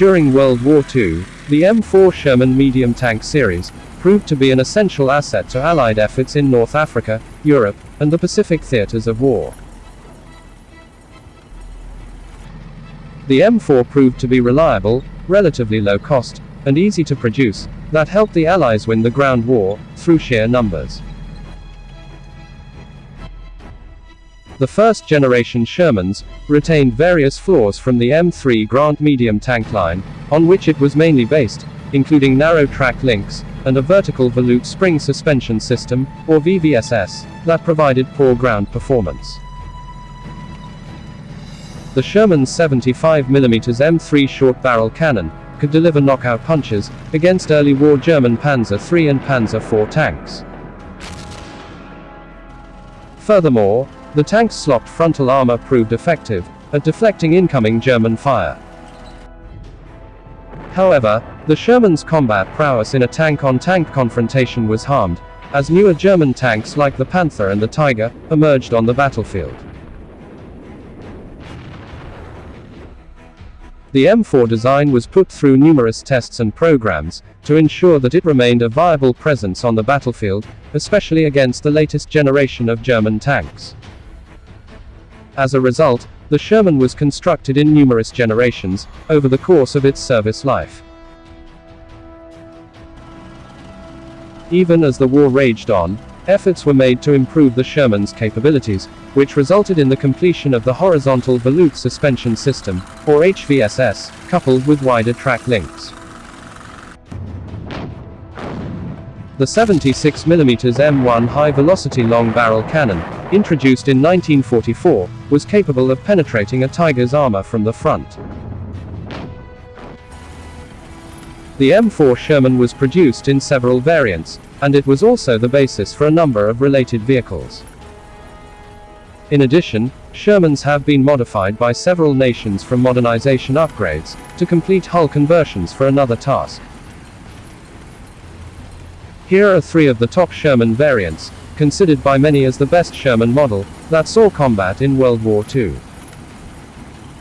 During World War II, the M4 Sherman medium tank series proved to be an essential asset to Allied efforts in North Africa, Europe, and the Pacific theaters of war. The M4 proved to be reliable, relatively low cost, and easy to produce, that helped the Allies win the ground war, through sheer numbers. The first generation Shermans retained various flaws from the M3 Grant medium tank line, on which it was mainly based, including narrow track links, and a vertical volute spring suspension system, or VVSS, that provided poor ground performance. The Sherman's 75mm M3 short barrel cannon could deliver knockout punches against early war German Panzer III and Panzer IV tanks. Furthermore, the tank's slopped frontal armor proved effective at deflecting incoming German fire. However, the Sherman's combat prowess in a tank-on-tank -tank confrontation was harmed, as newer German tanks like the Panther and the Tiger emerged on the battlefield. The M4 design was put through numerous tests and programs to ensure that it remained a viable presence on the battlefield, especially against the latest generation of German tanks. As a result, the Sherman was constructed in numerous generations, over the course of its service life. Even as the war raged on, efforts were made to improve the Sherman's capabilities, which resulted in the completion of the horizontal volute suspension system, or HVSS, coupled with wider track links. The 76mm M1 high-velocity long-barrel cannon, introduced in 1944, was capable of penetrating a Tiger's armor from the front. The M4 Sherman was produced in several variants, and it was also the basis for a number of related vehicles. In addition, Shermans have been modified by several nations from modernization upgrades, to complete hull conversions for another task. Here are three of the top Sherman variants, considered by many as the best Sherman model, that saw combat in World War II.